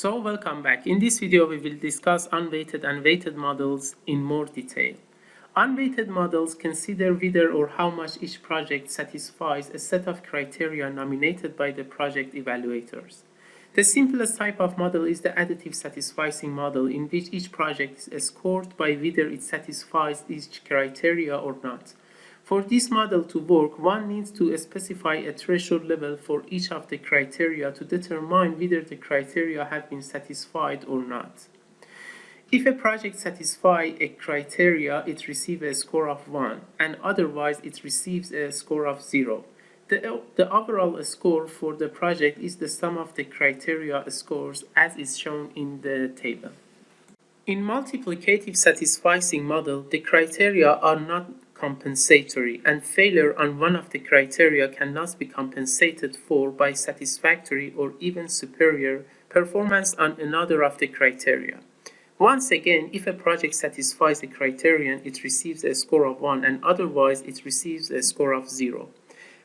So welcome back. In this video we will discuss unweighted and weighted models in more detail. Unweighted models consider whether or how much each project satisfies a set of criteria nominated by the project evaluators. The simplest type of model is the additive satisficing model in which each project is scored by whether it satisfies each criteria or not. For this model to work, one needs to specify a threshold level for each of the criteria to determine whether the criteria have been satisfied or not. If a project satisfies a criteria, it receives a score of 1, and otherwise it receives a score of 0. The, the overall score for the project is the sum of the criteria scores as is shown in the table. In multiplicative satisficing model, the criteria are not compensatory and failure on one of the criteria cannot be compensated for by satisfactory or even superior performance on another of the criteria. Once again, if a project satisfies the criterion, it receives a score of 1 and otherwise it receives a score of 0.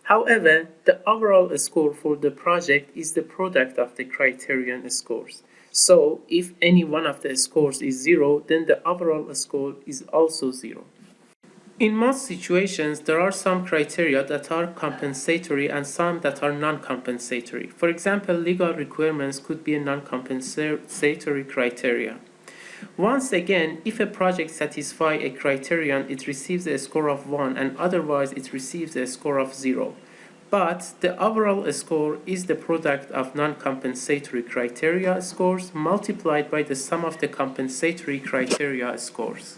However, the overall score for the project is the product of the criterion scores. So, if any one of the scores is 0, then the overall score is also 0. In most situations, there are some criteria that are compensatory and some that are non-compensatory. For example, legal requirements could be a non-compensatory criteria. Once again, if a project satisfies a criterion, it receives a score of 1 and otherwise it receives a score of 0. But the overall score is the product of non-compensatory criteria scores multiplied by the sum of the compensatory criteria scores.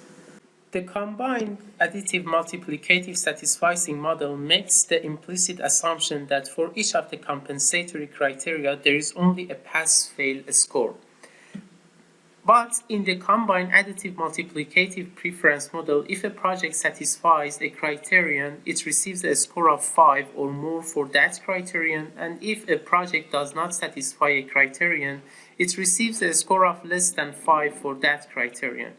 The combined additive multiplicative satisficing model makes the implicit assumption that for each of the compensatory criteria there is only a pass-fail score. But in the combined additive multiplicative preference model, if a project satisfies a criterion, it receives a score of 5 or more for that criterion, and if a project does not satisfy a criterion, it receives a score of less than 5 for that criterion.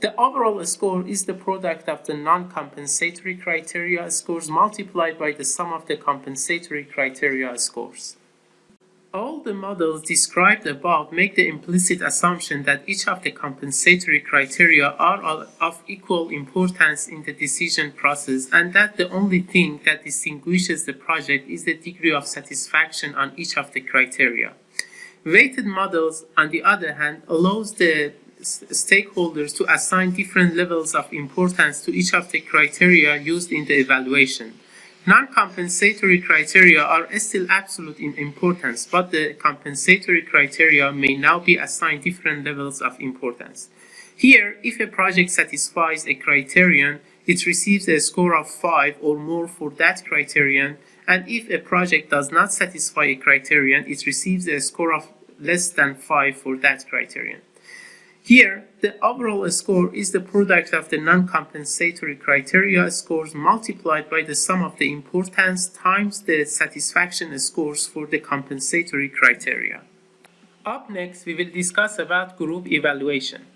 The overall score is the product of the non-compensatory criteria scores multiplied by the sum of the compensatory criteria scores. All the models described above make the implicit assumption that each of the compensatory criteria are of equal importance in the decision process and that the only thing that distinguishes the project is the degree of satisfaction on each of the criteria. Weighted models, on the other hand, allows the stakeholders to assign different levels of importance to each of the criteria used in the evaluation. Non-compensatory criteria are still absolute in importance, but the compensatory criteria may now be assigned different levels of importance. Here, if a project satisfies a criterion, it receives a score of 5 or more for that criterion, and if a project does not satisfy a criterion, it receives a score of less than 5 for that criterion. Here, the overall score is the product of the non-compensatory criteria scores multiplied by the sum of the importance times the satisfaction scores for the compensatory criteria. Up next, we will discuss about group evaluation.